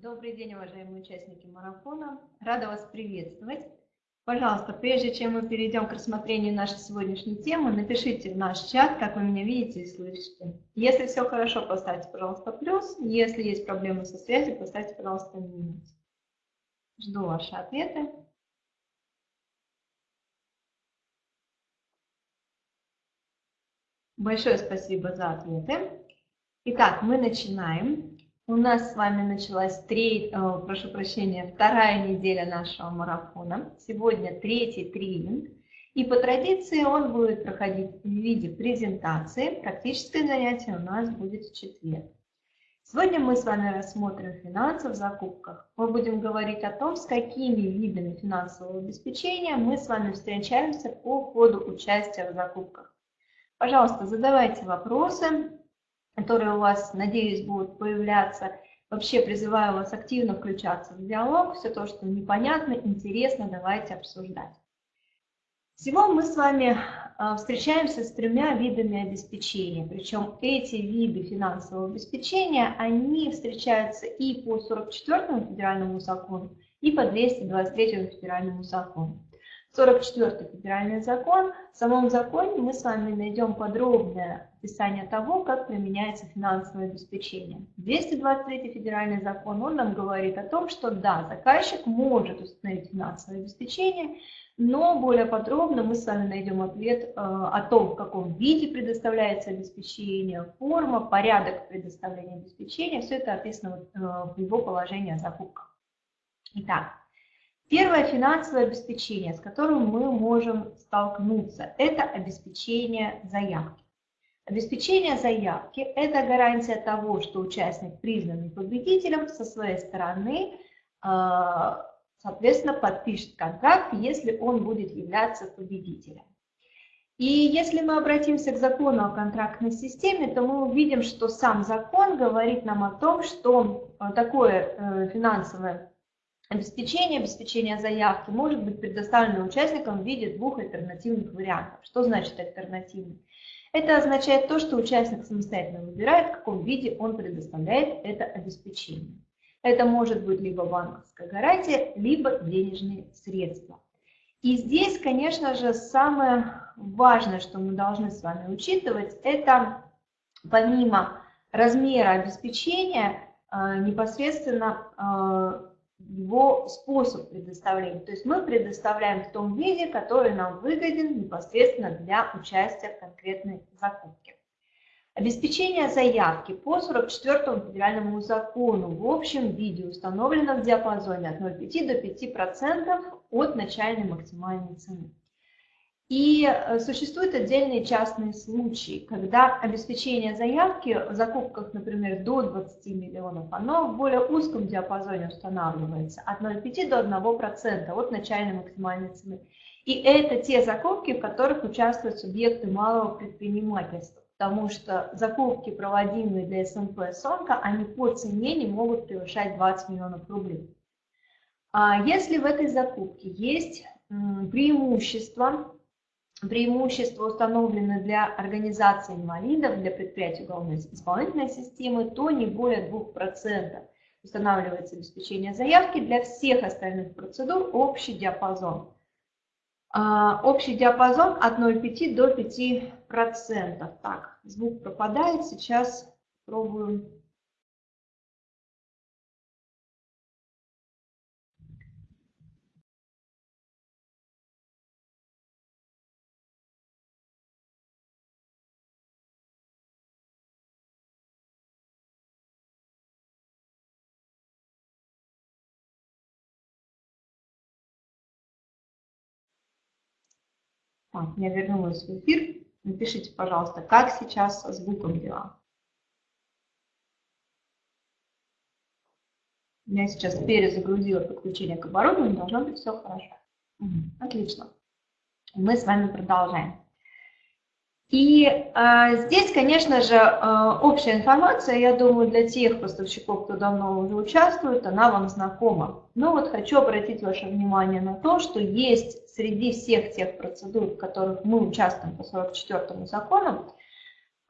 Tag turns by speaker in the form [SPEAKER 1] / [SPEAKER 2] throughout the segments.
[SPEAKER 1] Добрый день, уважаемые участники марафона. Рада вас приветствовать. Пожалуйста, прежде чем мы перейдем к рассмотрению нашей сегодняшней темы, напишите в наш чат, как вы меня видите и слышите. Если все хорошо, поставьте, пожалуйста, плюс. Если есть проблемы со связью, поставьте, пожалуйста, минус. Жду ваши ответы. Большое спасибо за ответы. Итак, мы начинаем. У нас с вами началась три, э, прошу прощения, вторая неделя нашего марафона. Сегодня третий тренинг. И по традиции он будет проходить в виде презентации. Практическое занятие у нас будет в четверг. Сегодня мы с вами рассмотрим финансы в закупках. Мы будем говорить о том, с какими видами финансового обеспечения мы с вами встречаемся по ходу участия в закупках. Пожалуйста, задавайте вопросы, которые у вас, надеюсь, будут появляться. Вообще призываю вас активно включаться в диалог. Все то, что непонятно, интересно, давайте обсуждать. Всего мы с вами а, встречаемся с тремя видами обеспечения. Причем эти виды финансового обеспечения, они встречаются и по 44 федеральному закону, и по 223 федеральному закону. 44 федеральный закон. В самом законе мы с вами найдем подробное описание того, как применяется финансовое обеспечение. 223 федеральный закон, он нам говорит о том, что да, заказчик может установить финансовое обеспечение, но более подробно мы с вами найдем ответ э, о том, в каком виде предоставляется обеспечение, форма, порядок предоставления обеспечения. Все это описано э, в его положении о закупках. Итак, Первое финансовое обеспечение, с которым мы можем столкнуться, это обеспечение заявки. Обеспечение заявки – это гарантия того, что участник, признанный победителем, со своей стороны, а, соответственно, подпишет контракт, если он будет являться победителем. И если мы обратимся к закону о контрактной системе, то мы увидим, что сам закон говорит нам о том, что такое э, финансовое Обеспечение, обеспечение заявки может быть предоставлено участникам в виде двух альтернативных вариантов. Что значит альтернативный? Это означает то, что участник самостоятельно выбирает, в каком виде он предоставляет это обеспечение. Это может быть либо банковская гарантия, либо денежные средства. И здесь, конечно же, самое важное, что мы должны с вами учитывать, это помимо размера обеспечения, э, непосредственно э, его способ предоставления. То есть мы предоставляем в том виде, который нам выгоден непосредственно для участия в конкретной закупке. Обеспечение заявки по 44 федеральному закону в общем виде установлено в диапазоне от 0,5 до 5% от начальной максимальной цены. И э, существуют отдельные частные случаи, когда обеспечение заявки в закупках, например, до 20 миллионов, оно в более узком диапазоне устанавливается, от 0,5 до 1% от начальной максимальной цены. И это те закупки, в которых участвуют субъекты малого предпринимательства, потому что закупки, проводимые для СМП СОНКа, они по цене не могут превышать 20 миллионов рублей. А если в этой закупке есть преимущество преимущества установлены для организации инвалидов, для предприятий уголовной исполнительной системы, то не более 2% устанавливается обеспечение заявки. Для всех остальных процедур общий диапазон. А, общий диапазон от 0,5 до 5%. Так, звук пропадает, сейчас пробую Так, я вернулась в эфир. Напишите, пожалуйста, как сейчас со звуком дела. Я сейчас перезагрузила подключение к оборудованию, должно быть все хорошо. Отлично. Мы с вами продолжаем. И э, здесь, конечно же, э, общая информация, я думаю, для тех поставщиков, кто давно уже участвует, она вам знакома. Но вот хочу обратить ваше внимание на то, что есть среди всех тех процедур, в которых мы участвуем по 44 закону,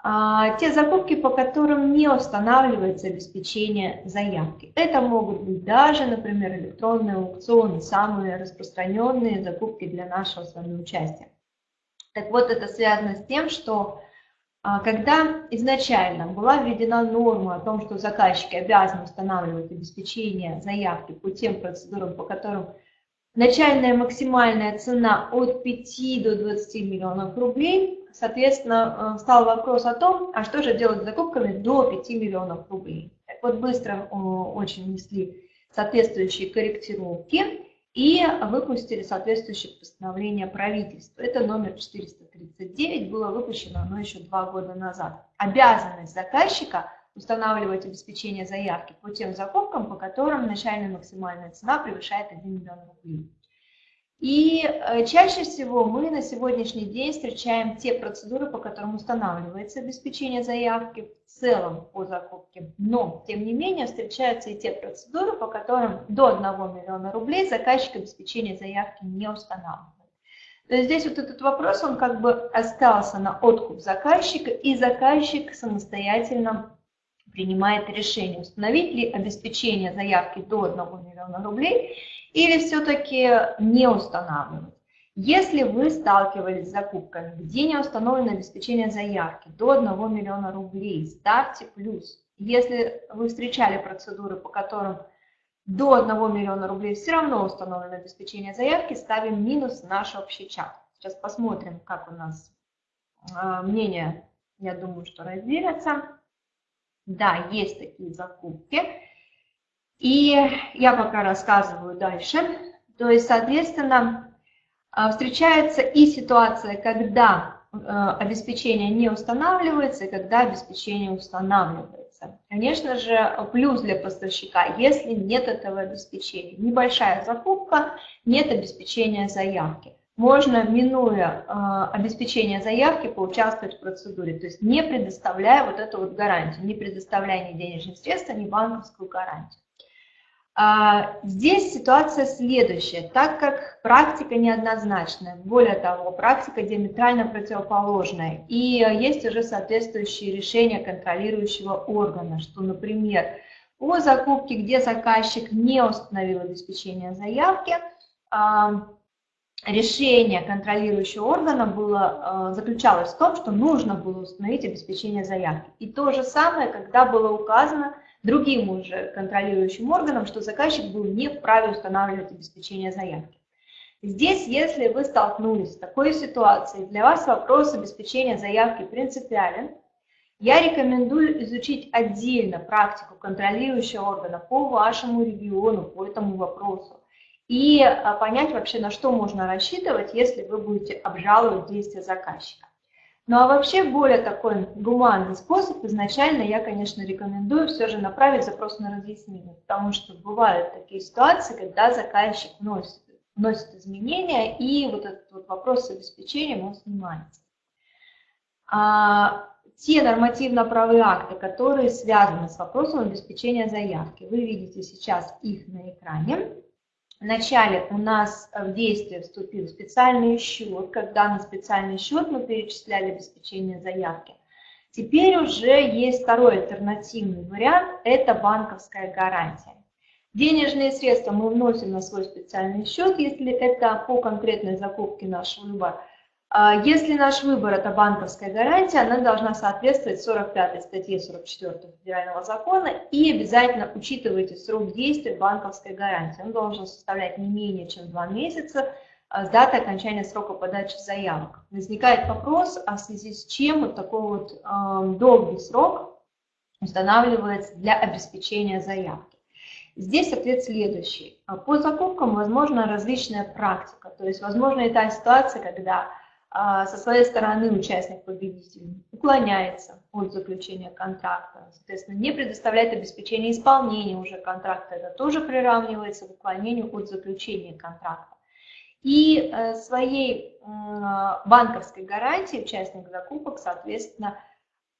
[SPEAKER 1] а, те закупки, по которым не устанавливается обеспечение заявки. Это могут быть даже, например, электронные аукционы, самые распространенные закупки для нашего с вами участия. Так вот, это связано с тем, что а, когда изначально была введена норма о том, что заказчики обязаны устанавливать обеспечение заявки по тем процедурам, по которым начальная максимальная цена от 5 до 20 миллионов рублей, Соответственно, э, стал вопрос о том, а что же делать с закупками до 5 миллионов рублей. Так вот, быстро э, очень внесли соответствующие корректировки и выпустили соответствующее постановление правительства. Это номер 439, было выпущено оно еще два года назад. Обязанность заказчика устанавливать обеспечение заявки по тем закупкам, по которым начальная максимальная цена превышает 1 миллион рублей. И э, чаще всего мы на сегодняшний день встречаем те процедуры, по которым устанавливается обеспечение заявки в целом по закупке. Но, тем не менее, встречаются и те процедуры, по которым до 1 миллиона рублей заказчик обеспечения заявки не устанавливает. То есть здесь вот этот вопрос, он как бы остался на откуп заказчика, и заказчик самостоятельно принимает решение, установить ли обеспечение заявки до 1 миллиона рублей или все-таки не устанавливать. Если вы сталкивались с закупками, где не установлено обеспечение заявки до 1 миллиона рублей, ставьте плюс. Если вы встречали процедуры, по которым до 1 миллиона рублей все равно установлено обеспечение заявки, ставим минус в наш общий чат. Сейчас посмотрим, как у нас а, мнение, я думаю, что разделятся. Да, есть такие закупки. И я пока рассказываю дальше. То есть, соответственно, а, встречается и ситуация, когда а, обеспечение не устанавливается, и когда обеспечение устанавливается. Конечно же, плюс для поставщика, если нет этого обеспечения. Небольшая закупка, нет обеспечения заявки. Можно, минуя э, обеспечение заявки, поучаствовать в процедуре, то есть не предоставляя вот эту вот гарантию, не предоставляя ни денежных средств, ни банковскую гарантию. А, здесь ситуация следующая, так как практика неоднозначная, более того, практика диаметрально противоположная, и есть уже соответствующие решения контролирующего органа, что, например, по закупке, где заказчик не установил обеспечение заявки, а, решение контролирующего органа было, а, заключалось в том, что нужно было установить обеспечение заявки. И то же самое, когда было указано, другим уже контролирующим органам, что заказчик был не вправе устанавливать обеспечение заявки. Здесь, если вы столкнулись с такой ситуацией, для вас вопрос обеспечения заявки принципиален, я рекомендую изучить отдельно практику контролирующего органа по вашему региону, по этому вопросу, и а, понять вообще, на что можно рассчитывать, если вы будете обжаловать действия заказчика. Ну а вообще более такой гуманный способ, изначально я, конечно, рекомендую все же направить запрос на разъяснение, потому что бывают такие ситуации, когда заказчик вносит, вносит изменения, и вот этот вот вопрос с обеспечением, он снимается. А, те нормативно-правые акты, которые связаны с вопросом обеспечения заявки, вы видите сейчас их на экране. Вначале у нас в действие вступил специальный счет, когда на специальный счет мы перечисляли обеспечение заявки. Теперь уже есть второй альтернативный вариант, это банковская гарантия. Денежные средства мы вносим на свой специальный счет, если это по конкретной закупке нашего выбора. А если наш выбор – это банковская гарантия, она должна соответствовать 45 статье 44 Федерального закона и обязательно учитывайте срок действия банковской гарантии. Он должен составлять не менее чем 2 месяца а с даты окончания срока подачи заявок. Возникает вопрос, а в связи с чем вот такой вот э, долгий срок устанавливается для обеспечения заявки. Здесь ответ следующий. По закупкам возможна различная практика, то есть возможна и та ситуация, когда со своей стороны участник победитель уклоняется от заключения контракта, соответственно, не предоставляет обеспечение исполнения уже контракта, это тоже приравнивается к уклонению от заключения контракта. И э, своей банковской гарантией участник закупок, соответственно,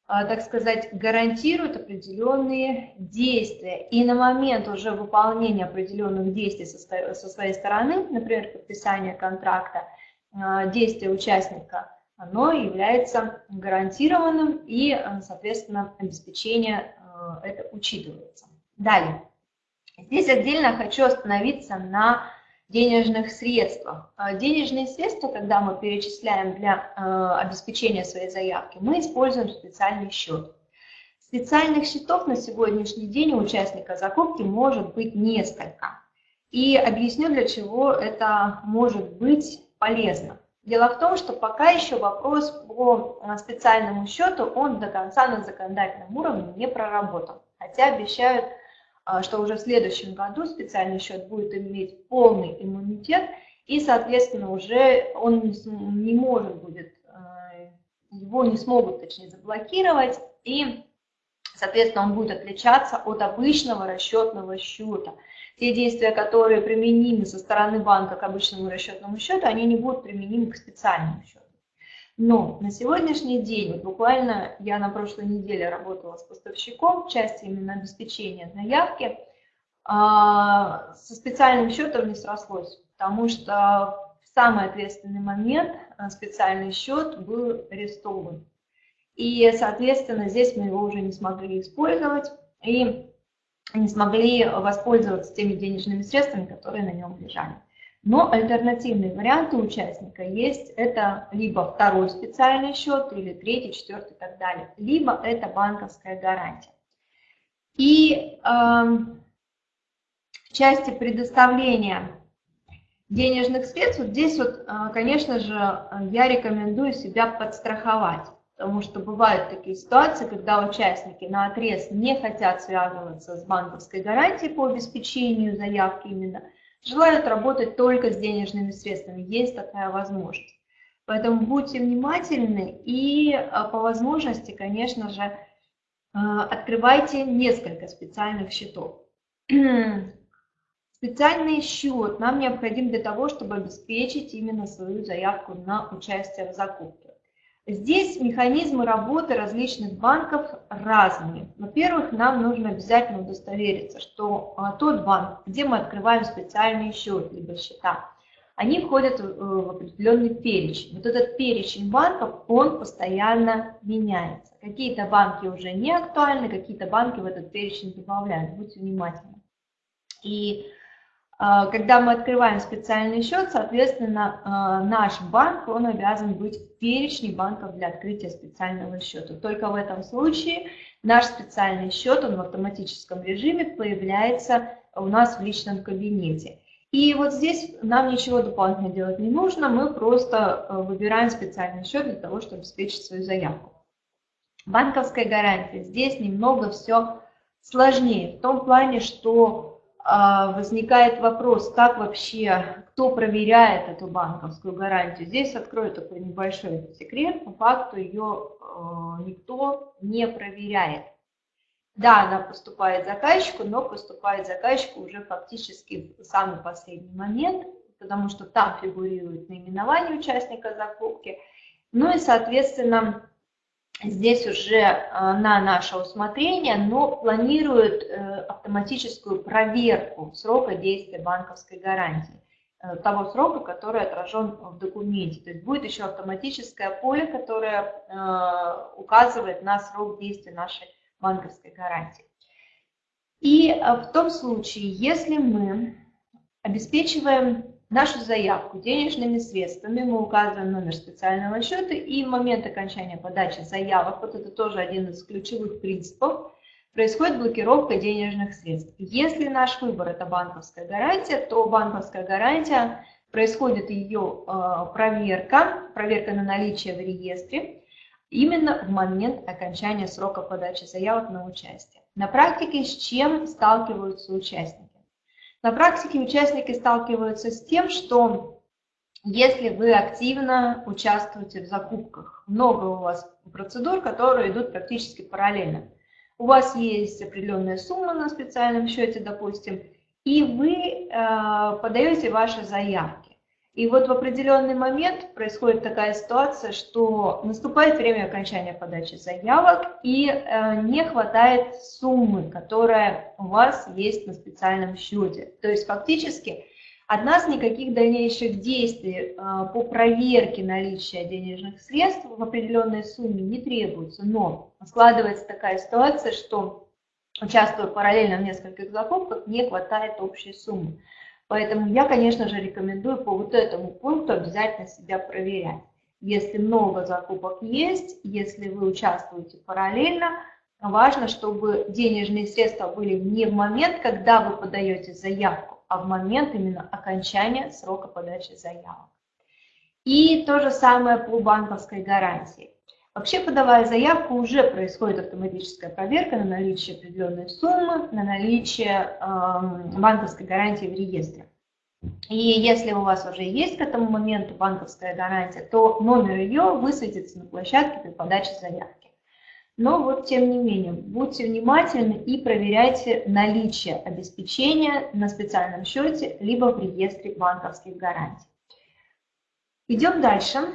[SPEAKER 1] а, так сказать, гарантирует определенные действия. И на момент уже выполнения определенных действий со своей стороны, например, подписания контракта, а, действия участника оно является гарантированным и, э, соответственно, обеспечение э, это учитывается. Далее. Здесь отдельно хочу остановиться на денежных средствах. Денежные средства, когда мы перечисляем для обеспечения своей заявки, мы используем специальный счет. Специальных счетов на сегодняшний день у участника закупки может быть несколько. И объясню, для чего это может быть полезно. Дело в том, что пока еще вопрос по э, специальному счету, он до конца на законодательном уровне не проработан. Хотя обещают, э, что уже в следующем году специальный счет будет иметь полный иммунитет, и, соответственно, уже он не может будет, э, его не смогут, точнее, заблокировать, и, соответственно, он будет отличаться от обычного расчетного счета – те действия, которые применимы со стороны банка к обычному расчетному счету, они не будут применимы к специальному счету. Но на сегодняшний день, вот буквально я на прошлой неделе работала с поставщиком в части именно обеспечения заявки, а, со специальным счетом не срослось, потому что в самый ответственный момент а, специальный счет был арестован. И, соответственно, здесь мы его уже не смогли использовать. И не смогли воспользоваться теми денежными средствами, которые на нем лежали. Но альтернативные варианты участника есть. Это либо второй специальный счет, или третий, четвертый и так далее. Либо это банковская гарантия. И э, в части предоставления денежных средств, вот здесь вот, э, конечно же, я рекомендую себя подстраховать потому что бывают такие ситуации, когда участники на отрез не хотят связываться с банковской гарантией по обеспечению заявки именно, желают работать только с денежными средствами, есть такая возможность. Поэтому будьте внимательны и а, по возможности, конечно же, а, открывайте несколько специальных счетов. Специальный счет нам необходим для того, чтобы обеспечить именно свою заявку на участие в закупке. Здесь механизмы работы различных банков разные. Во-первых, нам нужно обязательно удостовериться, что а, тот банк, где мы открываем специальный счет, либо счета, они входят в определенный перечень. Вот этот перечень банков, он постоянно меняется. Какие-то банки уже не актуальны, какие-то банки в этот перечень добавляют. Будьте внимательны. И когда мы открываем специальный счет, соответственно, а, наш банк, он обязан быть в перечне банков для открытия специального счета. Только в этом случае наш специальный счет, он в автоматическом режиме появляется у нас в личном кабинете. И вот здесь нам ничего дополнительно делать не нужно, мы просто а, выбираем специальный счет для того, чтобы обеспечить свою заявку. Банковская гарантия. Здесь немного все сложнее, в том плане, что а, возникает вопрос, как вообще, кто проверяет эту банковскую гарантию. Здесь открою такой небольшой секрет, по факту ее а, никто не проверяет. Да, она поступает заказчику, но поступает заказчику уже фактически в самый последний момент, потому что там фигурирует наименование участника закупки. Ну и, соответственно, здесь уже э, на наше усмотрение, но планируют э, автоматическую проверку срока действия банковской гарантии, э, того срока, который отражен в документе. То есть будет еще автоматическое поле, которое указывает на срок действия нашей банковской гарантии. И в том случае, если мы обеспечиваем нашу заявку денежными средствами, мы указываем номер специального счета и момент окончания подачи заявок, вот это тоже один из ключевых принципов, происходит блокировка денежных средств. Если наш выбор это банковская гарантия, то банковская гарантия, происходит ее э, проверка, проверка на наличие в реестре, именно в момент окончания срока подачи заявок на участие. На практике с чем сталкиваются участники? На практике участники сталкиваются с тем, что если вы активно участвуете в закупках, много у вас процедур, которые идут практически параллельно. У вас есть определенная сумма на специальном счете, допустим, и вы э, подаете ваши заявки. И вот в определенный момент происходит такая ситуация, что наступает время окончания подачи заявок и э, не хватает суммы, которая у вас есть на специальном счете. То есть фактически От нас никаких дальнейших действий по проверке наличия денежных средств в определенной сумме не требуется, но складывается такая ситуация, что участвуя параллельно в нескольких закупках, не хватает общей суммы. Поэтому я, конечно же, рекомендую по вот этому пункту обязательно себя проверять. Если много закупок есть, если вы участвуете параллельно, важно, чтобы денежные средства были не в момент, когда вы подаете заявку, а в момент именно окончания срока подачи заявок. И то же самое по банковской гарантии. Вообще, подавая заявку, уже происходит автоматическая проверка на наличие определенной суммы, на наличие э, банковской гарантии в реестре. И если у вас уже есть к этому моменту банковская гарантия, то номер ее высветится на площадке при подаче заявки. Но вот тем не менее, будьте внимательны и проверяйте наличие обеспечения на специальном счете, либо в реестре банковских гарантий. Идем дальше.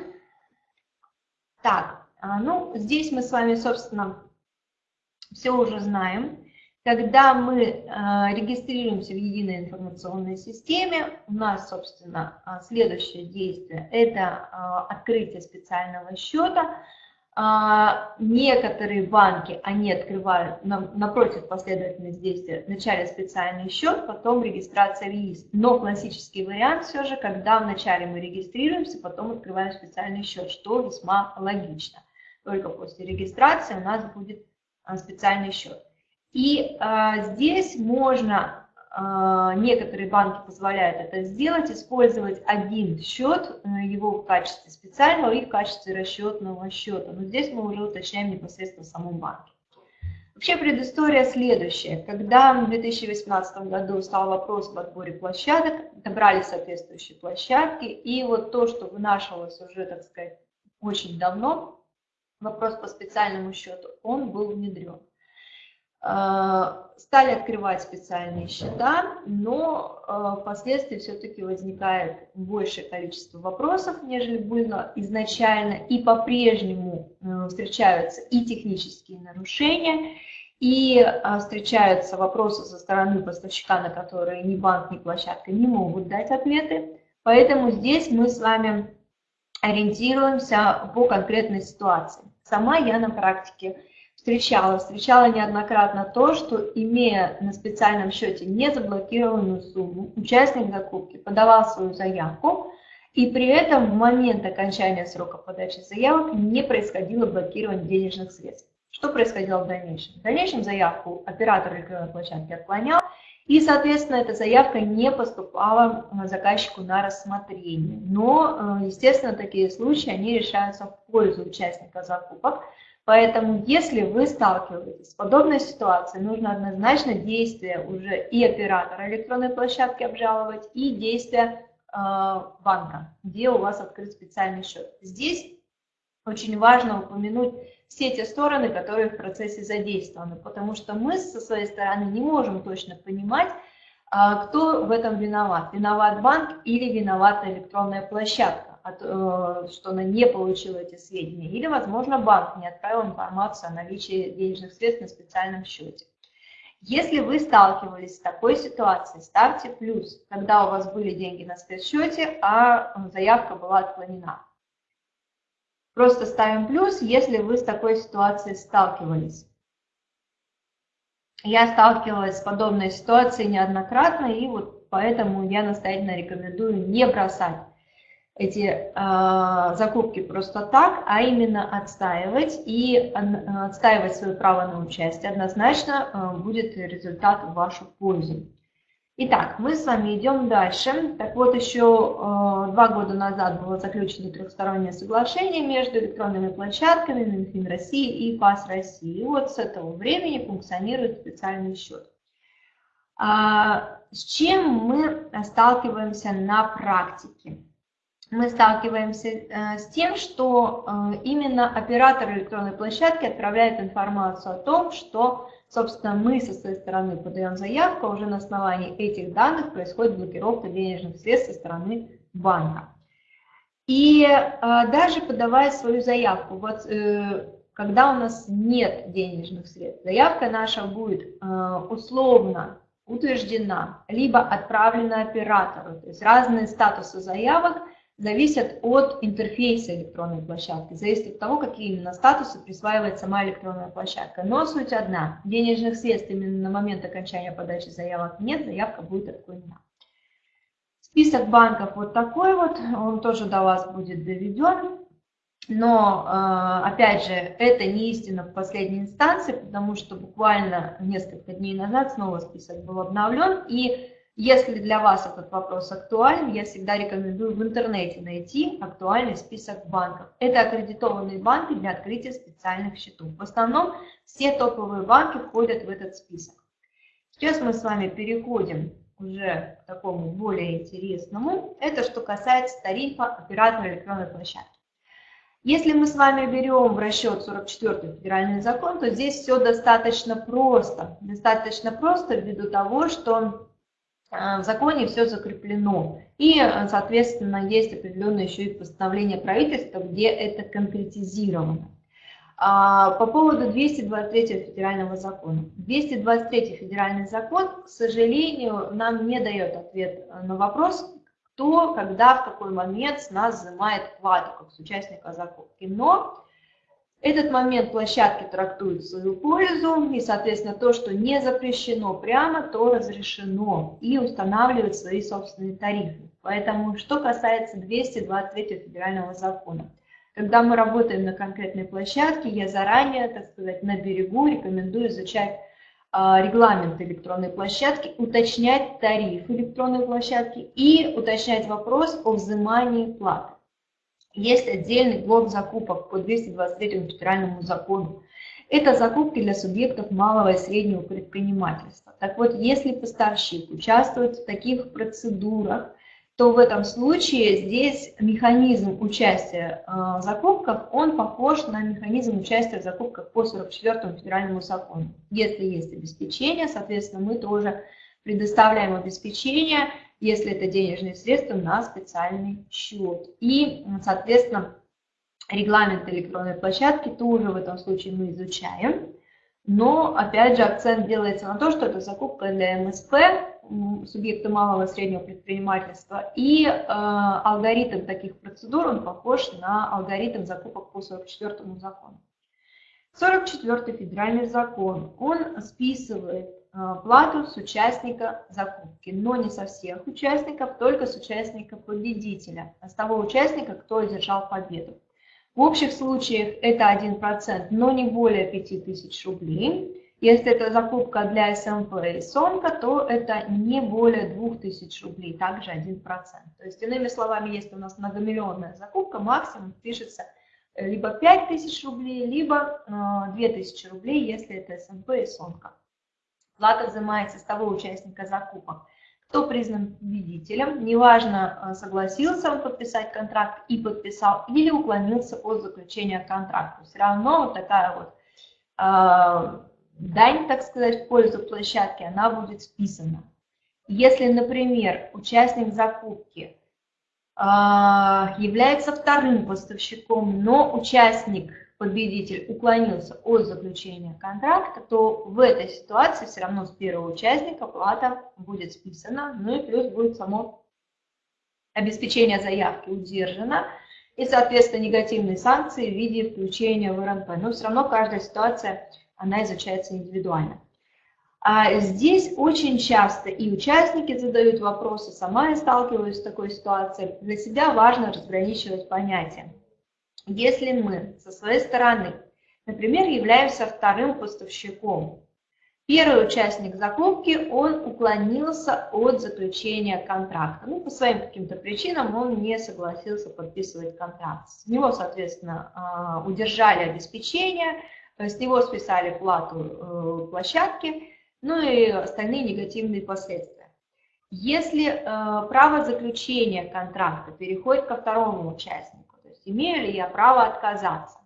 [SPEAKER 1] Так, ну, здесь мы с вами, собственно, все уже знаем. Когда мы а, регистрируемся в единой информационной системе, у нас, собственно, а, следующее действие – это открытие специального счета. Некоторые банки, они открывают напротив последовательность действия вначале специальный счет, потом регистрация в ЕИС. Но классический вариант все же, когда вначале мы регистрируемся, потом открываем специальный счет, что весьма логично только после регистрации у нас будет а, специальный счет. И а, здесь можно, а, некоторые банки позволяют это сделать, использовать один счет, э, его в качестве специального и в качестве расчетного счета. Но здесь мы уже уточняем непосредственно в самом банке. Вообще предыстория следующая. Когда в 2018 году стал вопрос об отборе площадок, добрали соответствующие площадки, и вот то, что вынашивалось уже, так сказать, очень давно, вопрос по специальному счету, он был внедрен. А, стали открывать специальные счета, но а, впоследствии все-таки возникает большее количество вопросов, нежели было изначально, и по-прежнему э, встречаются и технические нарушения, и встречаются вопросы со стороны поставщика, на которые ни банк, ни площадка не могут дать ответы. Поэтому здесь мы с вами ориентируемся по конкретной ситуации. Сама я на практике встречала, встречала неоднократно то, что имея на специальном счете незаблокированную сумму, участник закупки подавал свою заявку, и при этом в момент окончания срока подачи заявок не происходило блокирование денежных средств. Что происходило в дальнейшем? В дальнейшем заявку оператор электронной площадки отклонял, и, соответственно, эта заявка не поступала заказчику на рассмотрение. Но, э, естественно, такие случаи, они решаются в пользу участника закупок. Поэтому, если вы сталкиваетесь с подобной ситуацией, нужно однозначно действия уже и оператора электронной площадки обжаловать, и действия э, банка, где у вас открыт специальный счет. Здесь очень важно упомянуть все те стороны, которые в процессе задействованы, потому что мы со своей стороны не можем точно понимать, а, кто в этом виноват. Виноват банк или виновата электронная площадка, э, что она не получила эти сведения. Или, возможно, банк не отправил информацию о наличии денежных средств на специальном счете. Если вы сталкивались с такой ситуацией, ставьте плюс, когда у вас были деньги на спецсчете, а заявка была отклонена. Просто ставим плюс, если вы с такой ситуацией сталкивались. Я сталкивалась с подобной ситуацией неоднократно, и вот поэтому я настоятельно рекомендую не бросать эти э, закупки просто так, а именно отстаивать и отстаивать свое право на участие. Однозначно э, будет результат в вашу пользу. Итак, мы с вами идем дальше. Так вот, еще э, два года назад было заключено трехстороннее соглашение между электронными площадками Минфин России и ПАС России. И вот с этого времени функционирует специальный счет. А, с чем мы сталкиваемся на практике? Мы сталкиваемся э, с тем, что э, именно оператор электронной площадки отправляет информацию о том, что Собственно, мы со своей стороны подаем заявку, а уже на основании этих данных происходит блокировка денежных средств со стороны банка. И э, даже подавая свою заявку, вот э, когда у нас нет денежных средств, заявка наша будет э, условно утверждена, либо отправлена оператору. То есть разные статусы заявок зависят от интерфейса электронной площадки, зависит от того, какие именно статусы присваивает сама электронная площадка. Но суть одна, денежных средств именно на момент окончания подачи заявок нет, заявка будет отклонена. Список банков вот такой вот, он тоже до вас будет доведен. Но, э, опять же, это не истина в последней инстанции, потому что буквально несколько дней назад снова список был обновлен. И если для вас этот вопрос актуален, я всегда рекомендую в интернете найти актуальный список банков. Это аккредитованные банки для открытия специальных счетов. В основном все топовые банки входят в этот список. Сейчас мы с вами переходим уже к такому более интересному. Это что касается тарифа оператора электронной площадки. Если мы с вами берем в расчет 44 федеральный закон, то здесь все достаточно просто. Достаточно просто ввиду того, что в законе все закреплено. И, соответственно, есть определенное еще и постановление правительства, где это конкретизировано. А, по поводу 223 федерального закона. 223 федеральный закон, к сожалению, нам не дает ответ на вопрос, кто, когда, в какой момент с нас взимает плату, как с участника закупки. Но этот момент площадки трактует в свою пользу, и, соответственно, то, что не запрещено прямо, то разрешено, и устанавливает свои собственные тарифы. Поэтому, что касается 223 федерального закона. Когда мы работаем на конкретной площадке, я заранее, так сказать, на берегу рекомендую изучать а, регламент электронной площадки, уточнять тариф электронной площадки и уточнять вопрос о взимании платы. Есть отдельный блок закупок по 223 федеральному закону. Это закупки для субъектов малого и среднего предпринимательства. Так вот, если поставщик участвует в таких процедурах, то в этом случае здесь механизм участия в закупках, он похож на механизм участия в закупках по 44 федеральному закону. Если есть обеспечение, соответственно, мы тоже предоставляем обеспечение, если это денежные средства, на специальный счет. И, соответственно, регламент электронной площадки тоже в этом случае мы изучаем. Но, опять же, акцент делается на то, что это закупка для МСП, субъекта малого и среднего предпринимательства. И э, алгоритм таких процедур, он похож на алгоритм закупок по 44 закону. 44 федеральный закон, он списывает плату с участника закупки, но не со всех участников, только с участника победителя, с того участника, кто одержал победу. В общих случаях это 1%, но не более 5000 рублей. Если это закупка для СМП и СОНКа, то это не более 2000 рублей, также 1%. То есть, иными словами, если у нас многомиллионная закупка, максимум пишется э, либо 5000 рублей, либо 2000 э, рублей, если это СМП и СОНКа. Плата взимается с того участника закупок, кто признан победителем, неважно, э, согласился он подписать контракт и подписал, или уклонился от заключения контракта. Все равно вот такая вот дань, так сказать, в пользу площадки, она будет списана. Если, например, участник закупки а, является вторым поставщиком, но участник, победитель, уклонился от заключения контракта, то в этой ситуации все равно с первого участника плата будет списана, ну и плюс будет само обеспечение заявки удержано, и, соответственно, негативные санкции в виде включения в РНП. Но все равно каждая ситуация она изучается индивидуально. А здесь очень часто и участники задают вопросы, сама я сталкиваюсь с такой ситуацией. Для себя важно разграничивать понятия. Если мы со своей стороны, например, являемся вторым поставщиком, первый участник закупки, он уклонился от заключения контракта. Ну, по своим каким-то причинам он не согласился подписывать контракт. С него, соответственно, а, удержали обеспечение, с него списали плату э, площадки, ну и остальные негативные последствия. Если э, право заключения контракта переходит ко второму участнику, есть имею ли я право отказаться?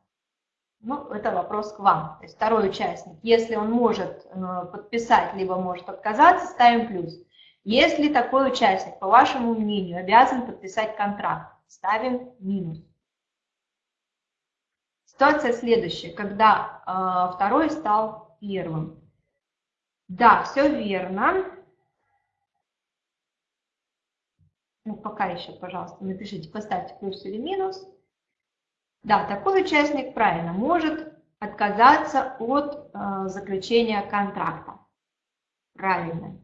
[SPEAKER 1] Ну, это вопрос к вам. То есть второй участник, если он может э, подписать, либо может отказаться, ставим плюс. Если такой участник, по вашему мнению, обязан подписать контракт, ставим минус. Ситуация следующая, когда э, второй стал первым. Да, все верно. Ну, пока еще, пожалуйста, напишите, поставьте плюс или минус. Да, такой участник правильно может отказаться от э, заключения контракта. Правильно.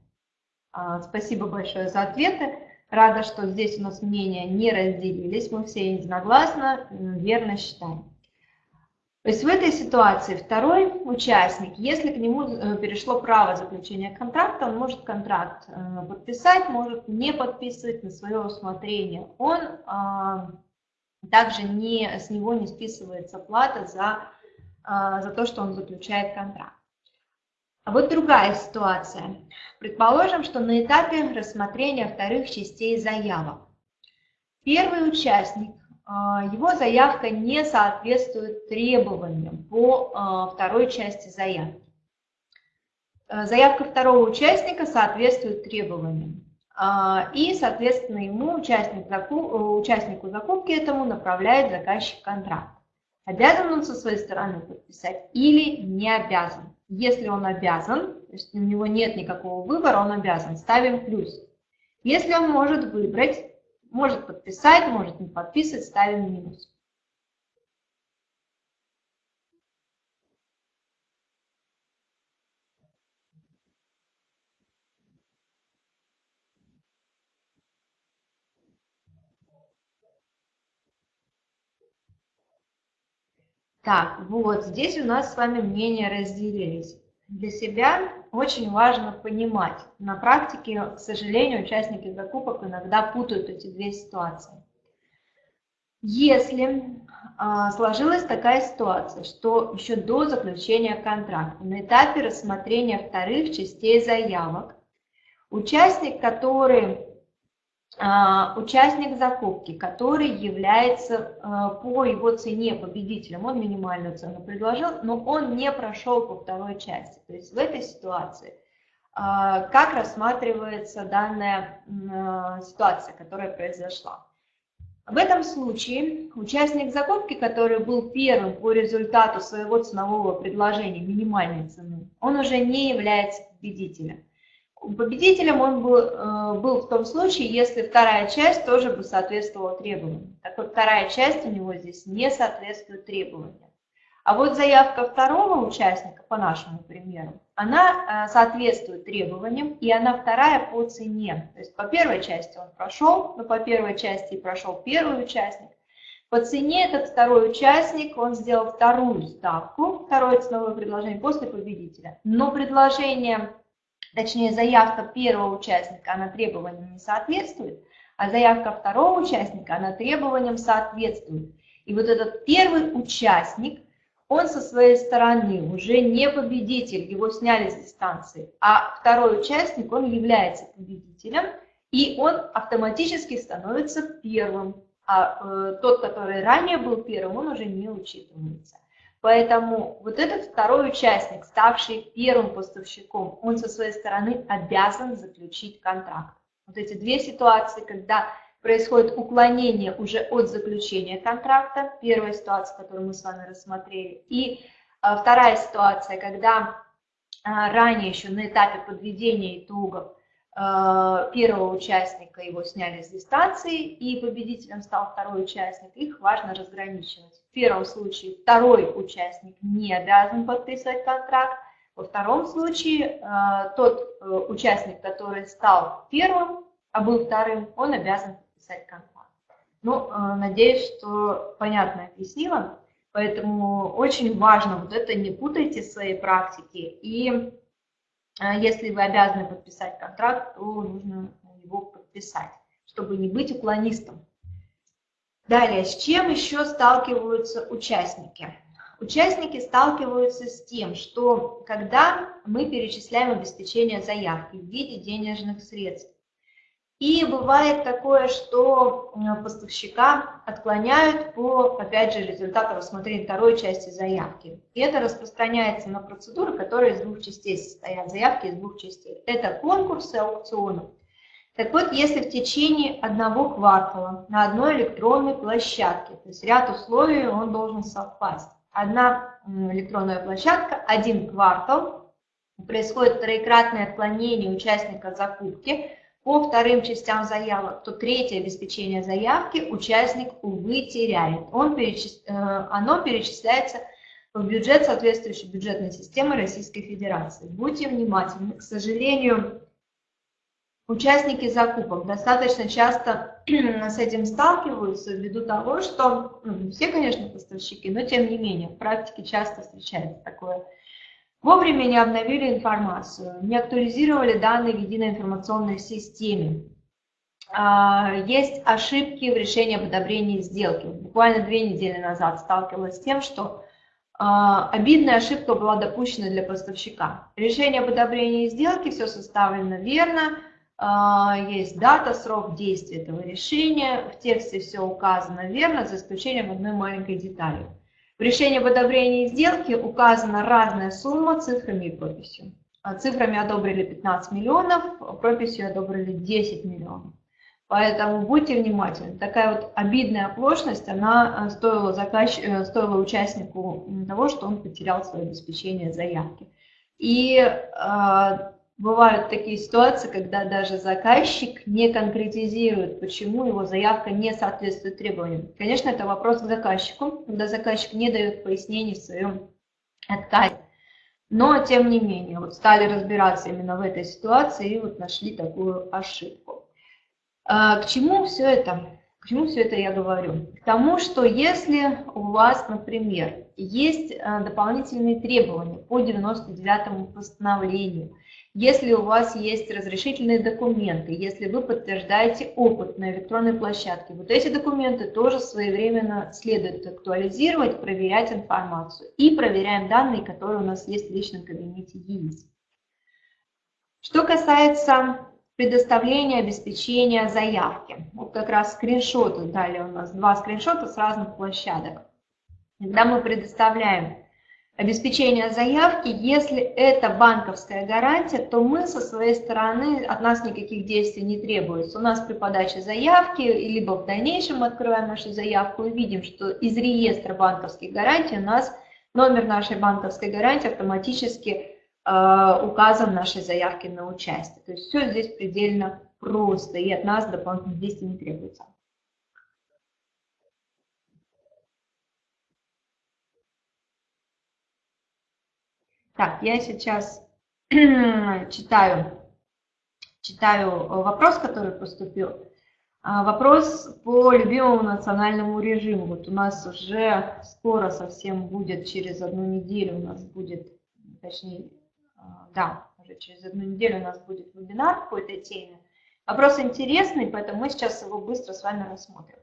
[SPEAKER 1] Э, спасибо большое за ответы. Рада, что здесь у нас мнения не разделились. Мы все единогласно верно считаем. То есть в этой ситуации второй участник, если к нему э, перешло право заключения контракта, он может контракт э, подписать, может не подписывать на свое усмотрение. Он а, также не, с него не списывается плата за, а, за то, что он заключает контракт. А вот другая ситуация. Предположим, что на этапе рассмотрения вторых частей заявок первый участник а, его заявка не соответствует требованиям по а, второй части заявки. А, заявка второго участника соответствует требованиям. И, соответственно, ему, участник участнику закупки этому, направляет заказчик контракт. Обязан он со своей стороны подписать или не обязан. Если он обязан, то есть у него нет никакого выбора, он обязан, ставим плюс. Если он может выбрать, может подписать, может не подписывать, ставим минус. Так, вот здесь у нас с вами мнения разделились. Для себя очень важно понимать. На практике, к сожалению, участники закупок иногда путают эти две ситуации. Если а, сложилась такая ситуация, что еще до заключения контракта, на этапе рассмотрения вторых частей заявок, участник, который участник закупки, который является а, по его цене победителем, он минимальную цену предложил, но он не прошел по второй части. То есть в этой ситуации а, как рассматривается данная ситуация, которая произошла? В этом случае участник закупки, который был первым по результату своего ценового предложения минимальной цены, он уже не является победителем. Победителем он был, э, был в том случае, если вторая часть тоже бы соответствовала требованиям. Так вот, вторая часть у него здесь не соответствует требованиям. А вот заявка второго участника, по нашему примеру, она э, соответствует требованиям, и она вторая по цене. То есть по первой части он прошел, но по первой части прошел первый участник. По цене этот второй участник, он сделал вторую ставку, второе ценовое предложение после победителя. Но предложение точнее заявка первого участника, она требованиям не соответствует, а заявка второго участника, она требованиям соответствует. И вот этот первый участник, он со своей стороны уже не победитель, его сняли с дистанции, а второй участник, он является победителем, и он автоматически становится первым, а э, тот, который ранее был первым, он уже не учитывается. Поэтому вот этот второй участник, ставший первым поставщиком, он со своей стороны обязан заключить контракт. Вот эти две ситуации, когда происходит уклонение уже от заключения контракта, первая ситуация, которую мы с вами рассмотрели, и а, вторая ситуация, когда а, ранее еще на этапе подведения итогов первого участника его сняли с дистанции, и победителем стал второй участник, их важно разграничивать. В первом случае второй участник не обязан подписывать контракт, во втором случае э, тот э, участник, который стал первым, а был вторым, он обязан подписать контракт. Ну, э, надеюсь, что понятно объяснила. Поэтому очень важно вот это не путайте в своей практике. И если вы обязаны подписать контракт, то нужно его подписать, чтобы не быть уклонистом. Далее, с чем еще сталкиваются участники? Участники сталкиваются с тем, что когда мы перечисляем обеспечение заявки в виде денежных средств, и бывает такое, что поставщика отклоняют по, опять же, результату рассмотрения второй части заявки. И это распространяется на процедуры, которые из двух частей состоят, заявки из двух частей. Это конкурсы аукционов так вот, если в течение одного квартала на одной электронной площадке, то есть ряд условий он должен совпасть. Одна электронная площадка, один квартал, происходит троекратное отклонение участника закупки, по вторым частям заявок, то третье обеспечение заявки участник, увы, теряет. Он перечис... Э, оно перечисляется в бюджет соответствующей бюджетной системы Российской Федерации. Будьте внимательны. К сожалению, участники закупок достаточно часто с этим сталкиваются ввиду того, что, ну, все, конечно, поставщики, но тем не менее, в практике часто встречается такое. Вовремя не обновили информацию, не актуализировали данные в единой информационной системе. А, есть ошибки в решении об одобрении сделки. Буквально две недели назад сталкивалась с тем, что а, обидная ошибка была допущена для поставщика. Решение об одобрении сделки, все составлено верно, а, есть дата, срок действия этого решения, в тексте все указано верно, за исключением одной маленькой детали. Решении об одобрении сделки указана разная сумма цифрами и прописью. А цифрами одобрили 15 миллионов, прописью одобрили 10 миллионов. Поэтому будьте внимательны. Такая вот обидная оплошность, она э, стоила, заказч... Э, стоила участнику того, что он потерял свое обеспечение заявки. И э, бывают такие ситуации, когда даже заказчик не конкретизирует, почему его заявка не соответствует требованиям. Конечно, это вопрос к заказчику, когда заказчик не дает пояснений в своем отказе. Но, тем не менее, вот стали разбираться именно в этой ситуации и вот нашли такую ошибку. А, к чему все это? К чему все это я говорю? К тому, что если у вас, например, есть а, дополнительные требования по 99 постановлению, если у вас есть разрешительные документы, если вы подтверждаете опыт на электронной площадке, вот эти документы тоже своевременно следует актуализировать, проверять информацию. И проверяем данные, которые у нас есть в личном кабинете ЕИС. Что касается предоставления обеспечения заявки. Вот как раз скриншоты дали у нас, два скриншота с разных площадок. Когда мы предоставляем обеспечение заявки, если это банковская гарантия, то мы со своей стороны, от нас никаких действий не требуется. У нас при подаче заявки, либо в дальнейшем открываем нашу заявку и видим, что из реестра банковских гарантий у нас номер нашей банковской гарантии автоматически Э, указан в нашей заявке на участие. То есть все здесь предельно просто, и от нас дополнительных действий не требуется. Так, я сейчас читаю, читаю вопрос, который поступил. А, вопрос по любимому национальному режиму. Вот у нас уже скоро совсем будет, через одну неделю у нас будет, точнее, а, да, уже через одну неделю у нас будет вебинар по этой теме. Вопрос интересный, поэтому мы сейчас его быстро с вами рассмотрим.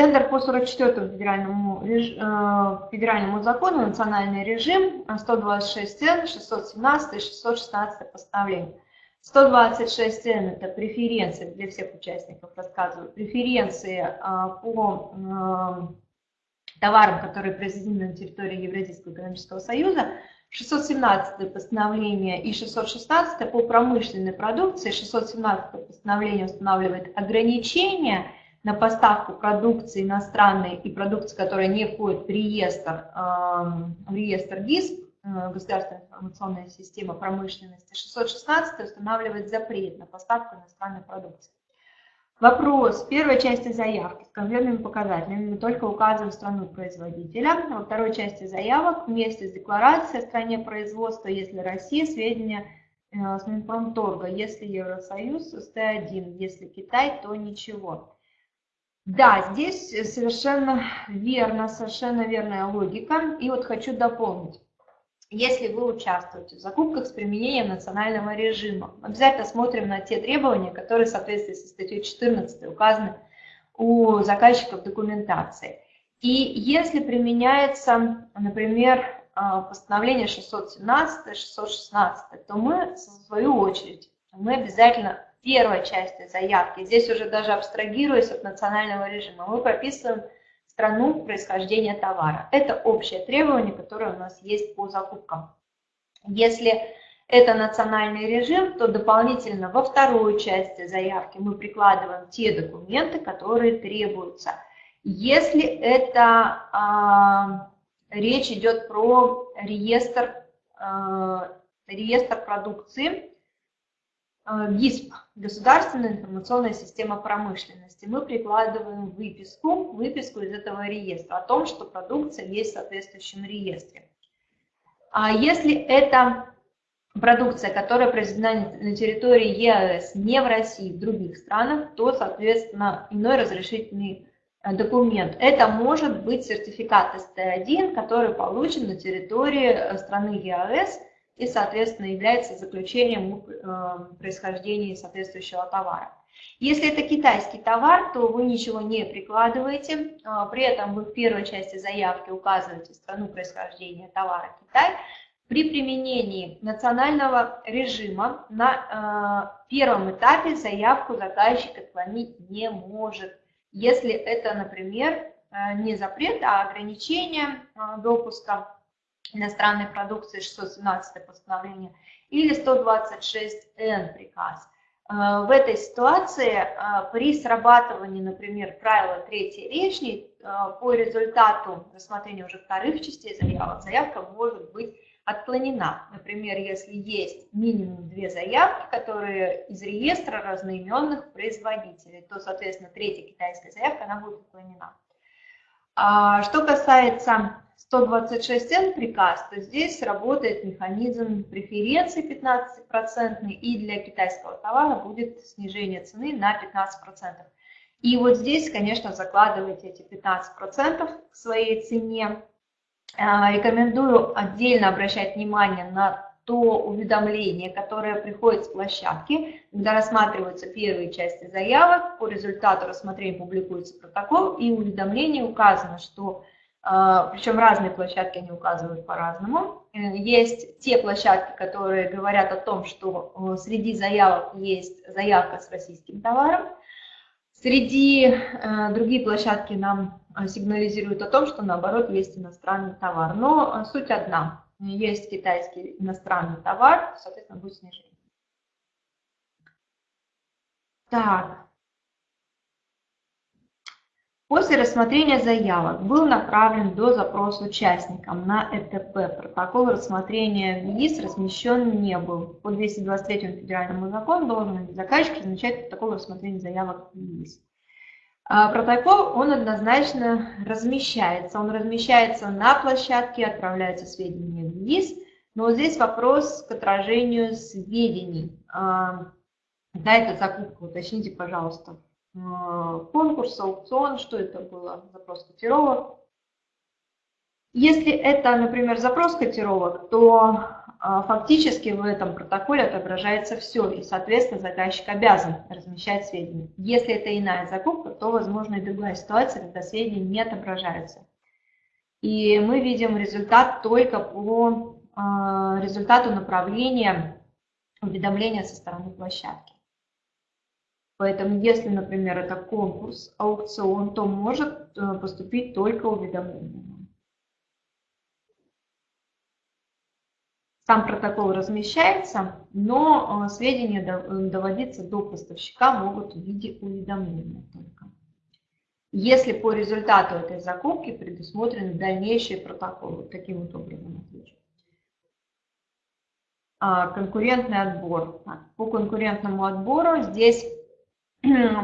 [SPEAKER 1] Тендер по 44 федеральному, э, федеральному закону «Национальный режим» 126 цен, 617 и 616 постановление. 126 цен – это преференции для всех участников, рассказываю, преференции а, по э, товарам, которые произведены на территории Евразийского экономического союза, 617 постановление и 616 по промышленной продукции. 617 постановление устанавливает ограничения на поставку продукции иностранной и продукции, которая не входит в реестр, эм, в реестр ГИСП, э, Государственная информационная система промышленности. 616 устанавливает запрет на поставку иностранной продукции. Вопрос. Первой части заявки с конкретными показателями мы только указываем страну производителя. Во второй части заявок вместе с декларацией о стране производства, если Россия, сведения э, с Минпромторга, если Евросоюз, СТ1, если Китай, то ничего. Да, здесь совершенно верно, совершенно верная логика. И вот хочу дополнить. Если вы участвуете в закупках с применением национального режима, обязательно смотрим на те требования, которые в соответствии со статьей 14 указаны у заказчиков документации. И если применяется, например, а, постановление 617, 616, то мы, в свою очередь, мы обязательно первой части заявки, здесь уже даже абстрагируясь от национального режима, мы прописываем страну происхождения товара. Это общее требование, которое у нас есть по закупкам. Если это национальный режим, то дополнительно во второй части заявки мы прикладываем те документы, которые требуются. Если это э, речь идет про реестр, э, реестр продукции, ГИСП, Государственная информационная система промышленности. Мы прикладываем выписку, выписку из этого реестра о том, что продукция есть в соответствующем реестре. А если это продукция, которая произведена на территории ЕАЭС, не в России, в других странах, то, соответственно, иной разрешительный э, документ. Это может быть сертификат СТ1, который получен на территории э, страны ЕАЭС и, соответственно, является заключением э, происхождения соответствующего товара. Если это китайский товар, то вы ничего не прикладываете, при этом вы в первой части заявки указываете страну происхождения товара Китай, при применении национального режима на э, первом этапе заявку заказчик отклонить не может. Если это, например, э, не запрет, а ограничение допуска иностранной продукции 617 постановление или 126Н приказ. Э, в этой ситуации э, при срабатывании, например, правила третьей речи, э, по результату рассмотрения уже вторых частей заявок, заявка может быть отклонена. Например, если есть минимум две заявки, которые из реестра разноименных производителей, то, соответственно, третья китайская заявка, она будет отклонена. А, что касается 126Н приказ, то здесь работает механизм преференции 15% и для китайского товара будет снижение цены на 15%. И вот здесь, конечно, закладывайте эти 15% к своей цене, а, рекомендую отдельно обращать внимание на то уведомление, которое приходит с площадки, когда рассматриваются первые части заявок, по результату рассмотрения публикуется протокол, и уведомление указано, что, причем разные площадки они указывают по-разному. Э, есть те площадки, которые говорят о том, что э, среди заявок есть заявка с российским товаром, Среди э, другие площадки нам сигнализируют о том, что наоборот есть иностранный товар. Но суть одна. Есть китайский иностранный товар, соответственно, будет снижение. Так, После рассмотрения заявок был направлен до запрос участникам на ЭТП. Протокол рассмотрения в ЕИС размещен не был. По 223 федеральному закону должен заказчик размещать протокол рассмотрения заявок в ЕИС. А протокол, он однозначно размещается. Он размещается на площадке, отправляются сведения в ЕИС. Но вот здесь вопрос к отражению сведений. А, да, это закупка, уточните, пожалуйста, конкурс, аукцион, что это было, запрос котировок. Если это, например, запрос котировок, то э, фактически в этом протоколе отображается все, и, соответственно, заказчик обязан размещать сведения. Если это иная закупка, то, возможно, и другая ситуация, когда сведения не отображаются. И мы видим результат только по э, результату направления уведомления со стороны площадки. Поэтому, если, например, это конкурс, аукцион, то может э, поступить только уведомление. Сам протокол размещается, но э, сведения доводиться до поставщика могут в виде уведомления только. Если по результату этой закупки предусмотрены дальнейшие протоколы, таким вот образом отвечу. А, конкурентный отбор. По конкурентному отбору здесь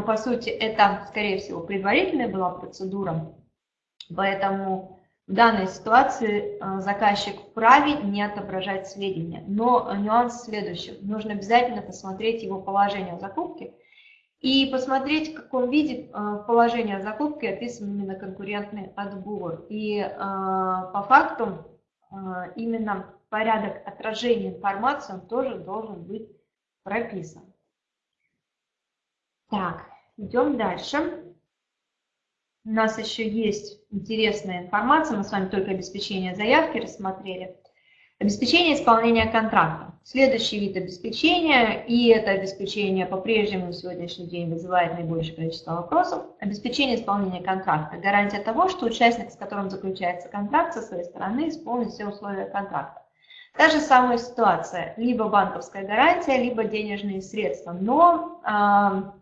[SPEAKER 1] по сути, это, скорее всего, предварительная была процедура, поэтому в данной ситуации э, заказчик вправе не отображать сведения. Но нюанс следующий. Нужно обязательно посмотреть его положение о закупке и посмотреть, в каком виде э, положение о закупке описан именно конкурентный отбор. И э, по факту именно порядок отражения информации он тоже должен быть прописан. Так, идем дальше. У нас еще есть интересная информация, мы с вами только обеспечение заявки рассмотрели. Обеспечение исполнения контракта. Следующий вид обеспечения, и это обеспечение по-прежнему на сегодняшний день вызывает наибольшее количество вопросов. Обеспечение исполнения контракта. Гарантия того, что участник, с которым заключается контракт, со своей стороны исполнит все условия контракта. Та же самая ситуация, либо банковская гарантия, либо денежные средства, но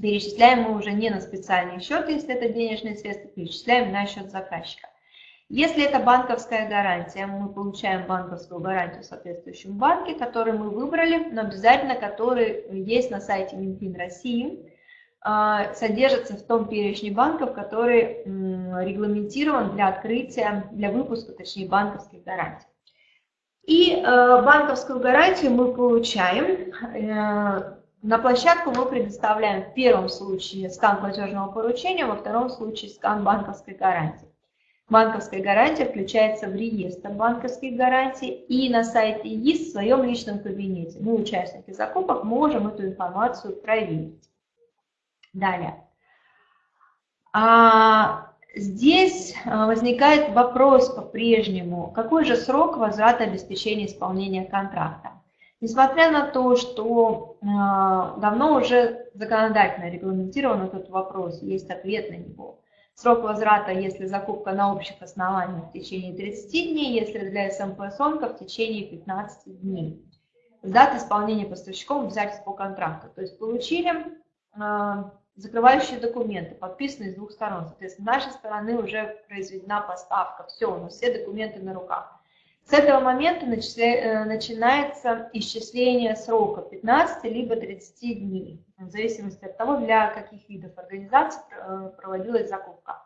[SPEAKER 1] Перечисляем мы уже не на специальный счет, если это денежные средства, перечисляем на счет заказчика. Если это банковская гарантия, мы получаем банковскую гарантию в соответствующем банке, который мы выбрали, но обязательно который есть на сайте Минфин России, а, содержится в том перечне банков, который регламентирован для открытия, для выпуска, точнее, банковских гарантий. И э, банковскую гарантию мы получаем, э, на площадку мы предоставляем в первом случае скан платежного поручения, во втором случае скан банковской гарантии. Банковская гарантия включается в реестр банковских гарантий и на сайте ЕИС в своем личном кабинете. Мы, участники закупок, можем эту информацию проверить. Далее. А, здесь а, возникает вопрос по-прежнему, какой же срок возврата обеспечения исполнения контракта? Несмотря на то, что а, давно уже законодательно регламентирован этот вопрос, есть ответ на него. Срок возврата, если закупка на общих основаниях в течение 30 дней, если для СМП СОНКа в течение 15 дней. С даты исполнения поставщиком обязательств по контракту. То есть получили закрывающие документы, подписанные с двух сторон. Соответственно, с нашей стороны уже произведена поставка. Все, у нас все документы на руках. С этого момента э, начинается исчисление срока 15 либо 30 дней, в зависимости от того, для каких видов организаций э, проводилась закупка.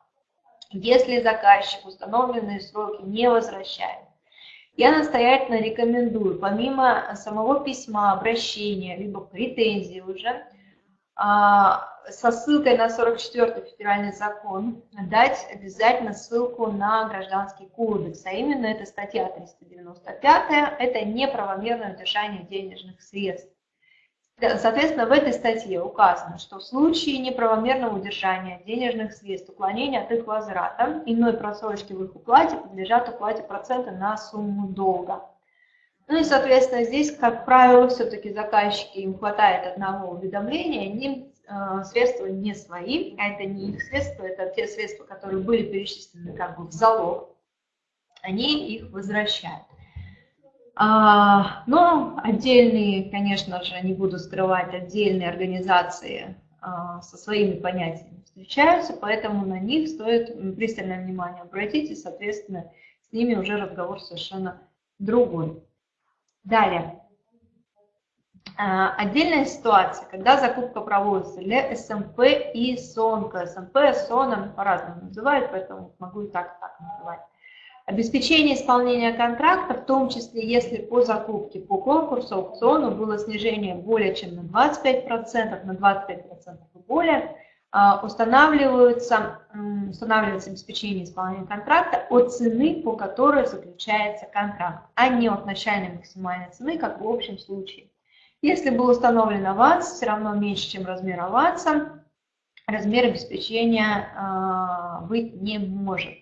[SPEAKER 1] Если заказчик установленные сроки не возвращает, я настоятельно рекомендую, помимо самого письма, обращения, либо претензий уже, со ссылкой на 44 федеральный закон дать обязательно ссылку на гражданский кодекс, а именно это статья 395, это неправомерное удержание денежных средств. Соответственно, в этой статье указано, что в случае неправомерного удержания денежных средств, уклонения от их возврата, иной просрочки в их уплате подлежат уплате процента на сумму долга. Ну и, соответственно, здесь, как правило, все-таки заказчики, им хватает одного уведомления, они э, средства не свои, а это не их средства, это те средства, которые были перечислены как бы в залог, они их возвращают. А, но отдельные, конечно же, не буду скрывать, отдельные организации а, со своими понятиями встречаются, поэтому на них стоит пристальное внимание обратить, и, соответственно, с ними уже разговор совершенно другой. Далее. А, отдельная ситуация, когда закупка проводится для СМП и СОНКа. СМП, СОНом по-разному называют, поэтому могу и так, и так называть. Обеспечение исполнения контракта, в том числе если по закупке по конкурсу, аукциону было снижение более чем на 25%, на 25% и более, устанавливаются, устанавливается обеспечение исполнения контракта от цены, по которой заключается контракт, а не от начальной максимальной цены, как в общем случае. Если был установлен аванс, все равно меньше, чем размер аванса, размер обеспечения а, быть не может.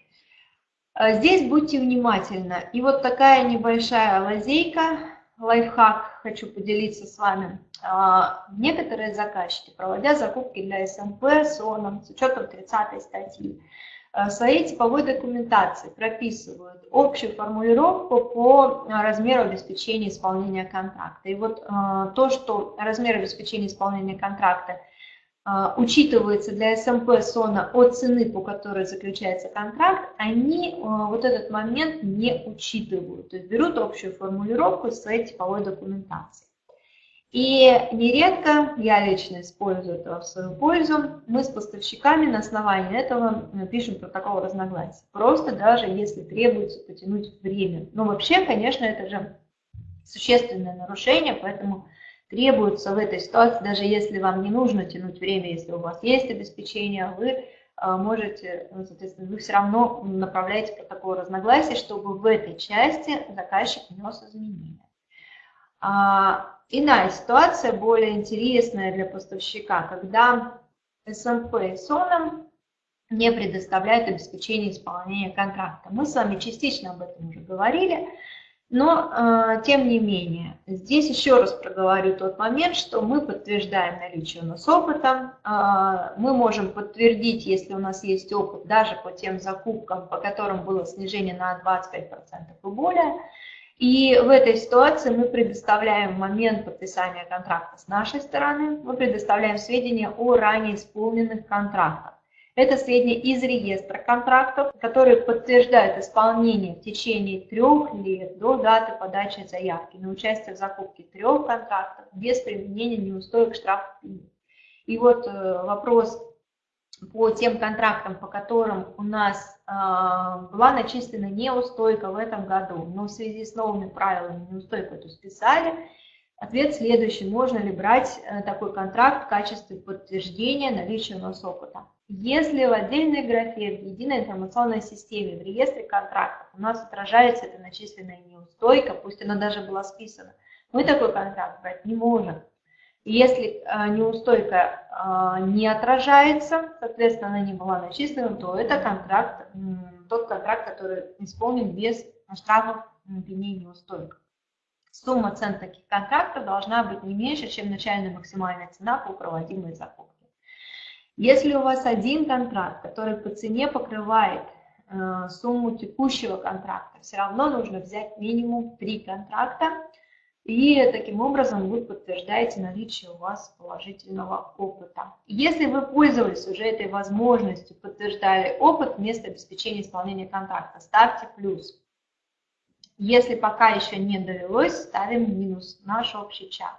[SPEAKER 1] А, здесь будьте внимательны. И вот такая небольшая лазейка, лайфхак хочу поделиться с вами. А, некоторые заказчики, проводя закупки для СМП с ОНом, с учетом 30 статьи, а, в своей типовой документации прописывают общую формулировку по размеру обеспечения исполнения контракта. И вот а, то, что размер обеспечения исполнения контракта – а, учитывается для СМП СОНа от цены, по которой заключается контракт, они а, вот этот момент не учитывают, то есть берут общую формулировку своей типовой документации. И нередко, я лично использую это в свою пользу, мы с поставщиками на основании этого э, пишем протокол разногласий. Просто даже если требуется потянуть время. Но вообще, конечно, это же существенное нарушение, поэтому требуется в этой ситуации, даже если вам не нужно тянуть время, если у вас есть обеспечение, вы а, можете, ну, соответственно, вы все равно направляете протокол разногласий, чтобы в этой части заказчик внес изменения. А, иная ситуация, более интересная для поставщика, когда СМП и СОНом не предоставляют обеспечение исполнения контракта. Мы с вами частично об этом уже говорили. Но, э, тем не менее, здесь еще раз проговорю тот момент, что мы подтверждаем наличие у нас опыта. Э, мы можем подтвердить, если у нас есть опыт, даже по тем закупкам, по которым было снижение на 25% и более. И в этой ситуации мы предоставляем момент подписания контракта с нашей стороны, мы предоставляем сведения о ранее исполненных контрактах. Это сведения из реестра контрактов, которые подтверждают исполнение в течение трех лет до даты подачи заявки на участие в закупке трех контрактов без применения неустоек штрафов. И вот э, вопрос по тем контрактам, по которым у нас э, была начислена неустойка в этом году, но в связи с новыми правилами неустойку эту списали, Ответ следующий. Можно ли брать э, такой контракт в качестве подтверждения наличия у нас опыта? Если в отдельной графе, в единой информационной системе, в реестре контрактов у нас отражается эта начисленная неустойка, пусть она даже была списана, мы такой контракт брать не можем. Если э, неустойка э, не отражается, соответственно, она не была начислена, то это контракт, тот контракт, который исполнен без штрафов пени неустойка. Сумма цен таких контрактов должна быть не меньше, чем начальная максимальная цена по проводимой закупке. Если у вас один контракт, который по цене покрывает э, сумму текущего контракта, все равно нужно взять минимум три контракта, и таким образом вы подтверждаете наличие у вас положительного опыта. Если вы пользовались уже этой возможностью, подтверждали опыт вместо обеспечения исполнения контракта, ставьте плюс. Если пока еще не довелось, ставим минус наш общий чат.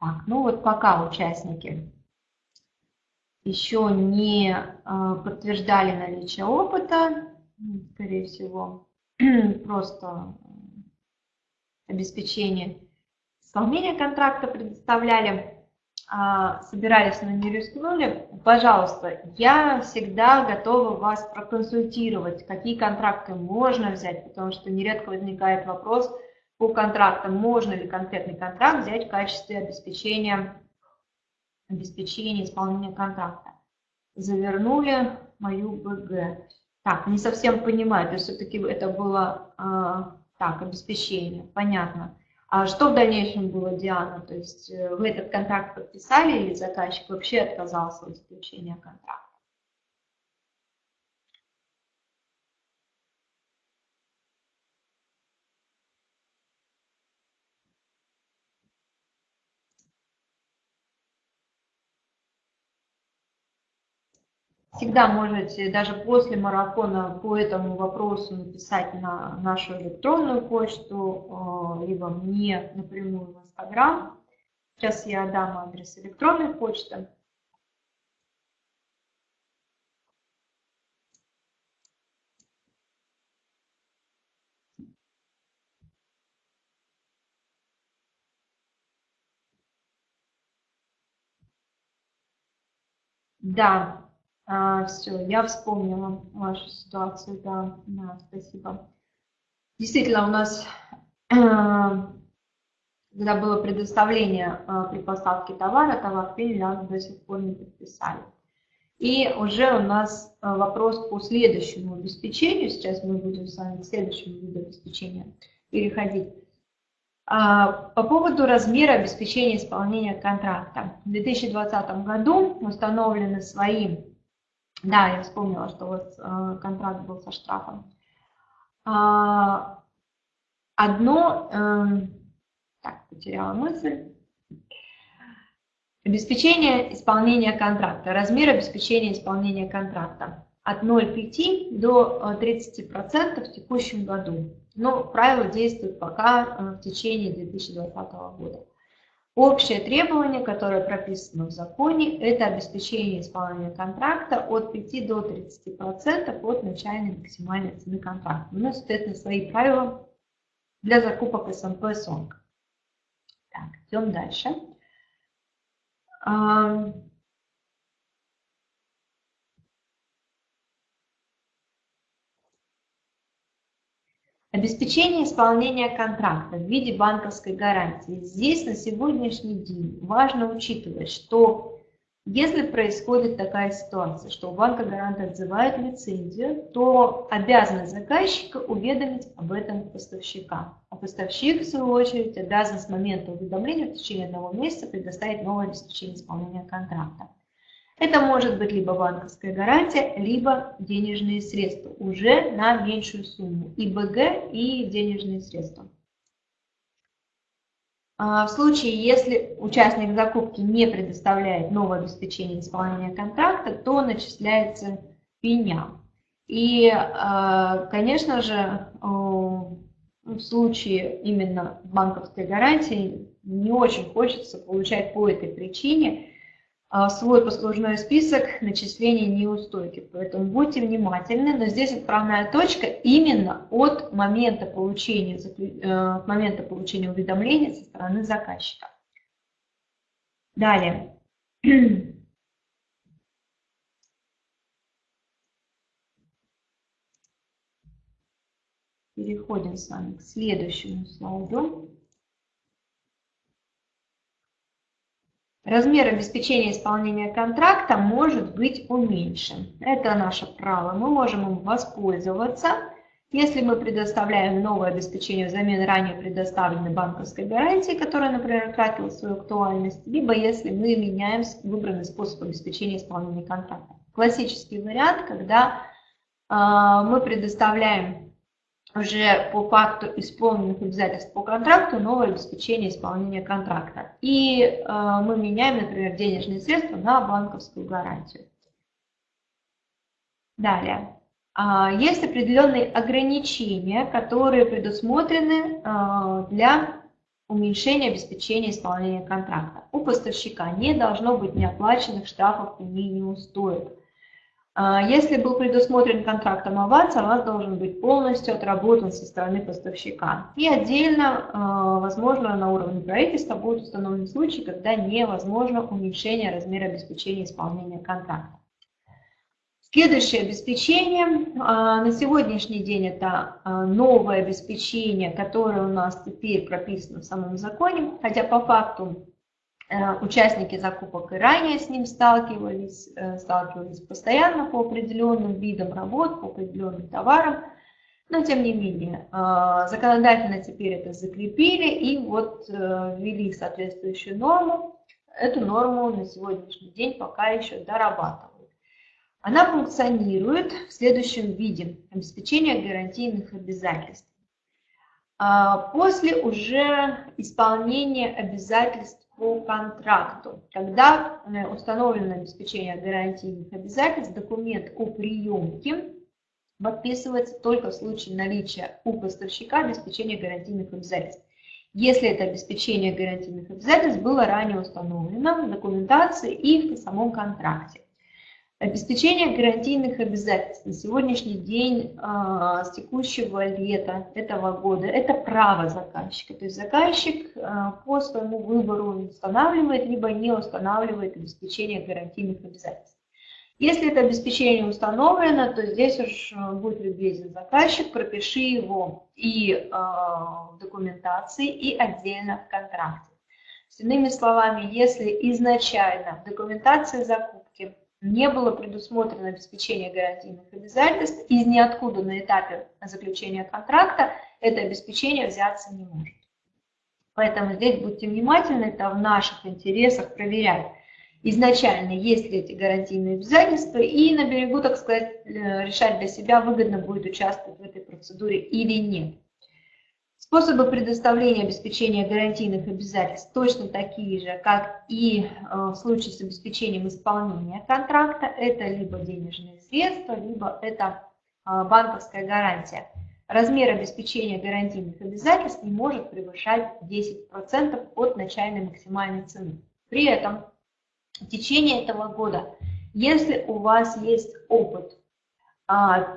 [SPEAKER 1] Так, ну вот пока участники еще не а, подтверждали наличие опыта, скорее всего, просто обеспечение исполнения контракта предоставляли, а, собирались, но не рискнули, пожалуйста, я всегда готова вас проконсультировать, какие контракты можно взять, потому что нередко возникает вопрос по контрактам, можно ли конкретный контракт взять в качестве обеспечения, обеспечения исполнения контракта. Завернули мою БГ. Так, не совсем понимаю, то есть все-таки это было, а, так, обеспечение, понятно. А что в дальнейшем было, Диана? То есть э, вы этот контракт подписали или заказчик вообще отказался от заключения контракта? Всегда можете даже после марафона по этому вопросу написать на нашу электронную почту, э, либо мне напрямую в Инстаграм. Сейчас я дам адрес электронной почты. Да, а, все, я вспомнила вашу ситуацию, да, да, спасибо. Действительно, у нас, когда было предоставление а, при поставке товара, товар а до сих пор не подписали. И уже у нас а, вопрос по следующему обеспечению, сейчас мы будем с вами к следующему виду обеспечения переходить. По поводу размера обеспечения исполнения контракта. В 2020 году установлены свои да, я вспомнила, что у вас э, контракт был со штрафом. А, одно, э, так, потеряла мысль. Обеспечение исполнения контракта, размер обеспечения исполнения контракта от 0,5 до 30% э, в текущем году. Но правило действует пока э, в течение 2020 года. Общее требование, которое прописано в законе, это обеспечение исполнения контракта от 5 до 30% от начальной максимальной цены контракта. У нас, соответственно, свои правила для закупок СМП СОНК. Так, идем дальше. Обеспечение исполнения контракта в виде банковской гарантии. Здесь на сегодняшний день важно учитывать, что если происходит такая ситуация, что у банка гарант отзывает лицензию, то обязанность заказчика уведомить об этом поставщика. А поставщик, в свою очередь, обязан с момента уведомления в течение одного месяца предоставить новое обеспечение исполнения контракта. Это может быть либо банковская гарантия, либо денежные средства уже на меньшую сумму. И БГ, и денежные средства. А, в случае, если участник закупки не предоставляет новое обеспечение исполнения контракта, то начисляется пеня. И, а, конечно же, в случае именно банковской гарантии не очень хочется получать по этой причине свой послужной список начислений неустойки. Поэтому будьте внимательны, но здесь отправная точка именно от момента получения, э, от момента получения уведомления со стороны заказчика. Далее. Переходим с вами к следующему слайду. Размер обеспечения исполнения контракта может быть уменьшен. Это наше право, мы можем им воспользоваться. Если мы предоставляем новое обеспечение взамен ранее предоставленной банковской гарантии, которая, например, утратила свою актуальность, либо если мы меняем выбранный способ обеспечения исполнения контракта. Классический вариант, когда э, мы предоставляем уже по факту исполненных обязательств по контракту новое обеспечение исполнения контракта. И э, мы меняем, например, денежные средства на банковскую гарантию. Далее. А, есть определенные ограничения, которые предусмотрены э, для уменьшения обеспечения исполнения контракта. У поставщика не должно быть неоплаченных штрафов и неустоек. А, если был предусмотрен контрактом аванс, аванс должен быть полностью отработан со стороны поставщика. И отдельно, а, возможно, на уровне правительства будут установлены случаи, когда невозможно уменьшение размера обеспечения исполнения контракта. Следующее обеспечение. А, на сегодняшний день это новое обеспечение, которое у нас теперь прописано в самом законе, хотя по факту участники закупок и ранее с ним сталкивались, э, сталкивались постоянно по определенным видам работ, по определенным товарам, но тем не менее э, законодательно теперь это закрепили и вот ввели соответствующую норму. Эту норму на сегодняшний день пока еще дорабатывают. Она функционирует в следующем виде. Обеспечение гарантийных обязательств. После уже исполнения обязательств по контракту. Когда э, установлено обеспечение гарантийных обязательств, документ о приемке подписывается только в случае наличия у поставщика обеспечения гарантийных обязательств. Если это обеспечение гарантийных обязательств было ранее установлено в документации и в самом контракте. Обеспечение гарантийных обязательств на сегодняшний день а, с текущего лета этого года – это право заказчика. То есть заказчик а, по своему выбору устанавливает, либо не устанавливает обеспечение гарантийных обязательств. Если это обеспечение установлено, то здесь уж а, будет любезен заказчик, пропиши его и в документации, и отдельно в контракте. С иными словами, если изначально в документации закупки не было предусмотрено обеспечение гарантийных обязательств, из ниоткуда на этапе заключения контракта это обеспечение взяться не может. Поэтому здесь будьте внимательны, это в наших интересах проверять изначально, есть ли эти гарантийные обязательства, и на берегу, так сказать, э, решать для себя, выгодно будет участвовать в этой процедуре или нет. Способы предоставления обеспечения гарантийных обязательств точно такие же, как и э, в случае с обеспечением исполнения контракта. Это либо денежные средства, либо это э, банковская гарантия. Размер обеспечения гарантийных обязательств не может превышать 10% от начальной максимальной цены. При этом в течение этого года, если у вас есть опыт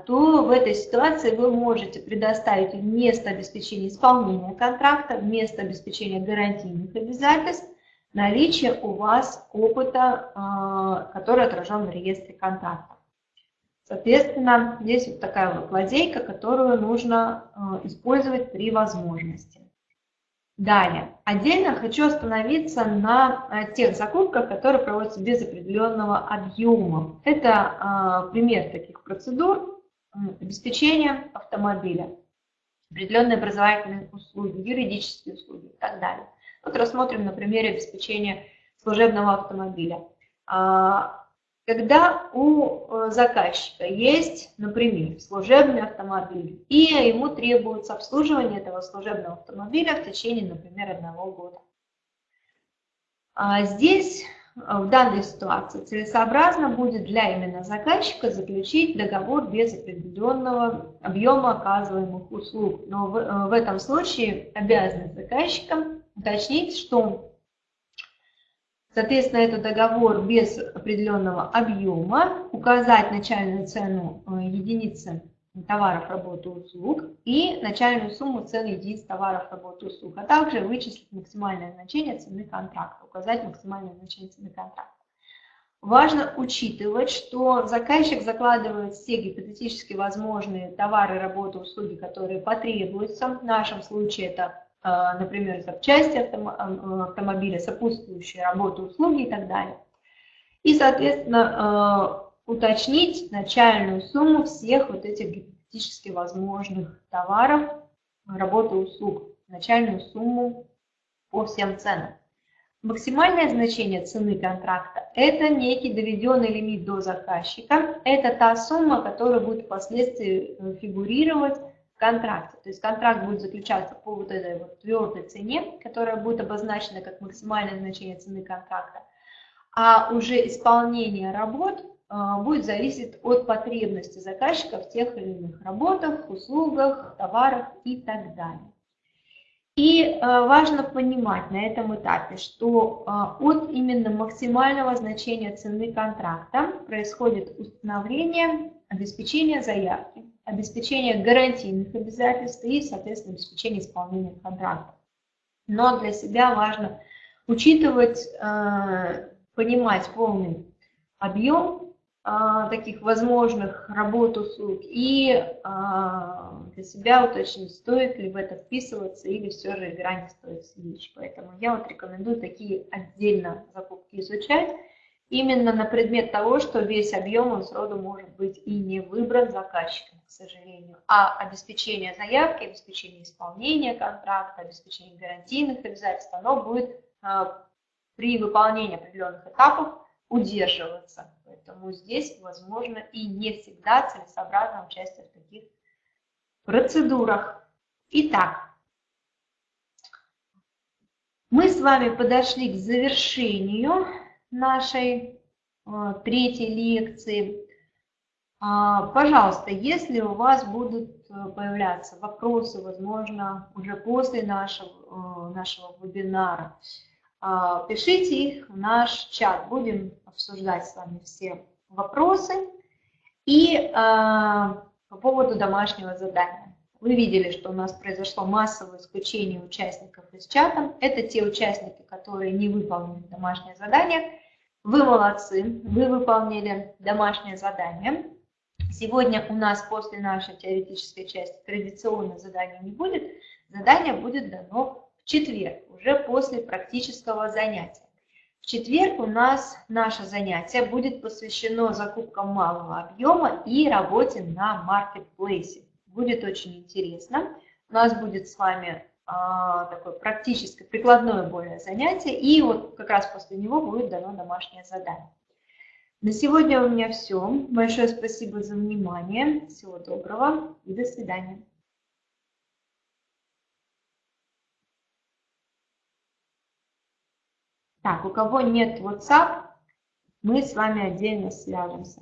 [SPEAKER 1] то в этой ситуации вы можете предоставить вместо обеспечения исполнения контракта, вместо обеспечения гарантийных обязательств, наличие у вас опыта, а, который отражен в реестре контрактов. Соответственно, здесь вот такая вот лазейка, которую нужно а, использовать при возможности. Далее, отдельно хочу остановиться на э, тех закупках, которые проводятся без определенного объема. Это э, пример таких процедур обеспечения автомобиля, определенные образовательные услуги, юридические услуги и так далее. Вот рассмотрим на примере обеспечения служебного автомобиля. Когда у э, заказчика есть, например, служебный автомобиль, и ему требуется обслуживание этого служебного автомобиля в течение, например, одного года. А здесь в данной ситуации целесообразно будет для именно заказчика заключить договор без определенного объема оказываемых услуг. Но в, в этом случае обязанность заказчика уточнить, что Соответственно, это договор без определенного объема, указать начальную цену э, единицы товаров, работы, услуг и начальную сумму цены единиц товаров, работы, услуг, а также вычислить максимальное значение цены контракта, указать максимальное значение цены контракта. Важно учитывать, что заказчик закладывает все гипотетически возможные товары, работы, услуги, которые потребуются. В нашем случае это например, запчасти э, автомобиля, сопутствующие работы, услуги и так далее. И, соответственно, э, уточнить начальную сумму всех вот этих гипотетически возможных товаров, работы, услуг, начальную сумму по всем ценам. Максимальное значение цены контракта – это некий доведенный лимит до заказчика. Это та сумма, которая будет впоследствии фигурировать контракте. То есть контракт будет заключаться по вот этой вот твердой цене, которая будет обозначена как максимальное значение цены контракта, а уже исполнение работ а, будет зависеть от потребности заказчика в тех или иных работах, услугах, товарах и так далее. И а, важно понимать на этом этапе, что а, от именно максимального значения цены контракта происходит установление обеспечения заявки, обеспечение гарантийных обязательств и, соответственно, обеспечение исполнения контракта. Но для себя важно учитывать, э, понимать полный объем э, таких возможных работ, услуг и э, для себя уточнить, стоит ли в это вписываться или все же игра стоит свеч. Поэтому я вот рекомендую такие отдельно закупки изучать, именно на предмет того, что весь объем он сроду может быть и не выбран заказчиком, к сожалению, а обеспечение заявки, обеспечение исполнения контракта, обеспечение гарантийных обязательств, оно будет а, при выполнении определенных этапов удерживаться. Поэтому здесь, возможно, и не всегда целесообразно участие в таких процедурах. Итак, мы с вами подошли к завершению нашей а, третьей лекции. А, пожалуйста, если у вас будут э, появляться вопросы, возможно, уже после нашего, э, нашего вебинара, а, пишите их в наш чат. Будем обсуждать с вами все вопросы. И по поводу домашнего задания. Вы видели, что у нас произошло массовое исключение участников из чата. Это те участники, которые не выполнили домашнее задание. Вы молодцы, вы выполнили домашнее задание. Сегодня у нас после нашей теоретической части традиционно задания не будет. Задание будет дано в четверг, уже после практического занятия. В четверг у нас наше занятие будет посвящено закупкам малого объема и работе на маркетплейсе. Будет очень интересно. У нас будет с вами такое практическое, прикладное более занятие, и вот как раз после него будет дано домашнее задание. На сегодня у меня все. Большое спасибо за внимание. Всего доброго и до свидания. Так, у кого нет WhatsApp, мы с вами отдельно свяжемся.